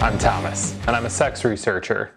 I'm Thomas, and I'm a sex researcher.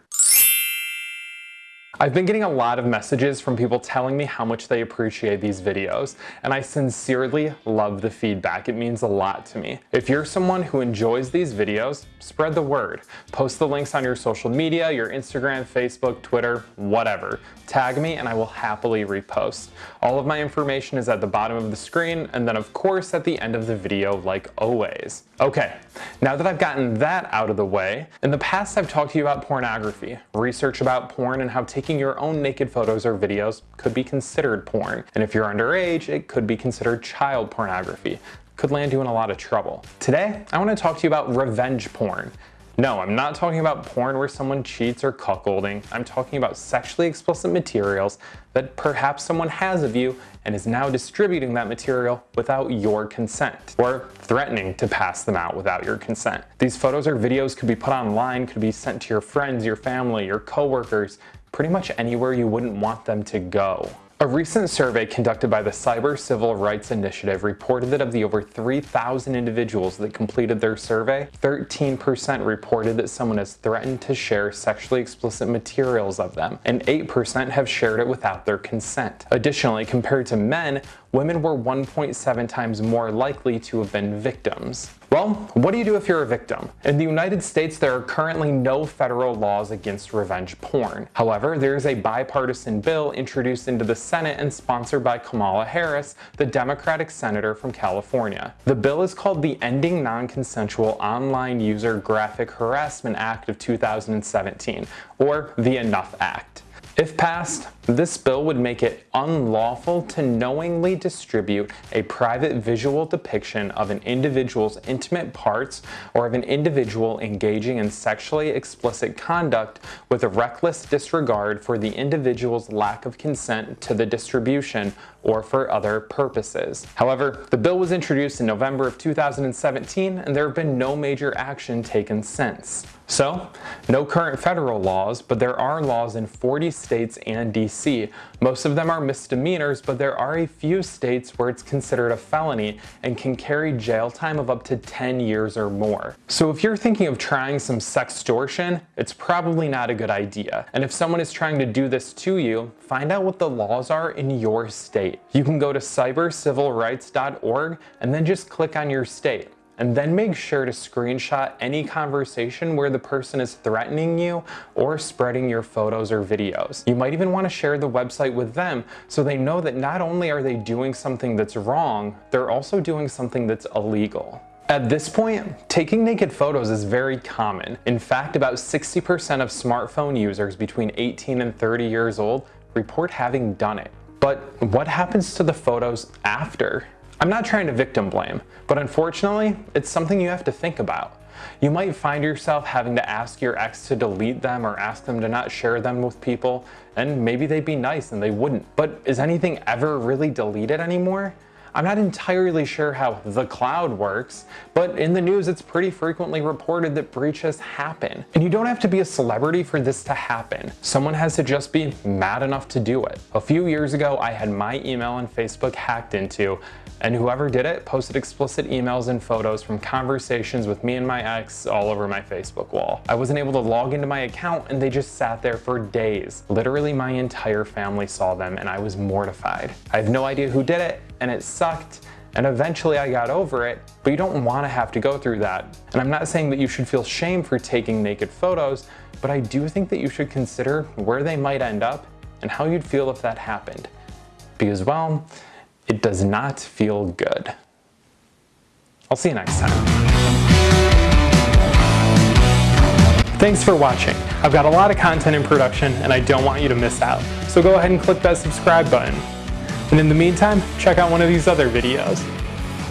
I've been getting a lot of messages from people telling me how much they appreciate these videos, and I sincerely love the feedback. It means a lot to me. If you're someone who enjoys these videos, spread the word. Post the links on your social media, your Instagram, Facebook, Twitter, whatever. Tag me and I will happily repost. All of my information is at the bottom of the screen, and then of course at the end of the video like always. Okay, now that I've gotten that out of the way, in the past I've talked to you about pornography, research about porn and how taking taking your own naked photos or videos could be considered porn. And if you're underage, it could be considered child pornography. Could land you in a lot of trouble. Today, I want to talk to you about revenge porn. No, I'm not talking about porn where someone cheats or cuckolding. I'm talking about sexually explicit materials that perhaps someone has of you and is now distributing that material without your consent or threatening to pass them out without your consent. These photos or videos could be put online, could be sent to your friends, your family, your coworkers, pretty much anywhere you wouldn't want them to go. A recent survey conducted by the Cyber Civil Rights Initiative reported that of the over 3,000 individuals that completed their survey, 13% reported that someone has threatened to share sexually explicit materials of them, and 8% have shared it without their consent. Additionally, compared to men, women were 1.7 times more likely to have been victims. Well, what do you do if you're a victim? In the United States, there are currently no federal laws against revenge porn. However, there is a bipartisan bill introduced into the Senate and sponsored by Kamala Harris, the Democratic senator from California. The bill is called the Ending Non-Consensual Online User Graphic Harassment Act of 2017, or the Enough Act. If passed, this bill would make it unlawful to knowingly distribute a private visual depiction of an individual's intimate parts or of an individual engaging in sexually explicit conduct with a reckless disregard for the individual's lack of consent to the distribution or for other purposes. However, the bill was introduced in November of 2017 and there have been no major action taken since. So, no current federal laws, but there are laws in 40 states and DC. Most of them are misdemeanors, but there are a few states where it's considered a felony and can carry jail time of up to 10 years or more. So if you're thinking of trying some sextortion, it's probably not a good idea. And if someone is trying to do this to you, find out what the laws are in your state. You can go to cybercivilrights.org and then just click on your state and then make sure to screenshot any conversation where the person is threatening you or spreading your photos or videos. You might even want to share the website with them so they know that not only are they doing something that's wrong, they're also doing something that's illegal. At this point, taking naked photos is very common. In fact, about 60% of smartphone users between 18 and 30 years old report having done it. But what happens to the photos after? I'm not trying to victim blame, but unfortunately, it's something you have to think about. You might find yourself having to ask your ex to delete them or ask them to not share them with people, and maybe they'd be nice and they wouldn't. But is anything ever really deleted anymore? I'm not entirely sure how the cloud works, but in the news it's pretty frequently reported that breaches happen. And you don't have to be a celebrity for this to happen. Someone has to just be mad enough to do it. A few years ago, I had my email and Facebook hacked into, and whoever did it posted explicit emails and photos from conversations with me and my ex all over my Facebook wall. I wasn't able to log into my account and they just sat there for days. Literally my entire family saw them and I was mortified. I have no idea who did it and it sucked and eventually I got over it, but you don't want to have to go through that. And I'm not saying that you should feel shame for taking naked photos, but I do think that you should consider where they might end up and how you'd feel if that happened. Because, well, it does not feel good. I'll see you next time. Thanks for watching. I've got a lot of content in production and I don't want you to miss out. So go ahead and click that subscribe button. And in the meantime, check out one of these other videos.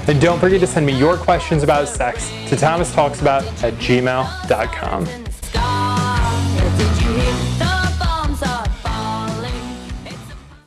And don't forget to send me your questions about sex to thomastalksabout at gmail.com.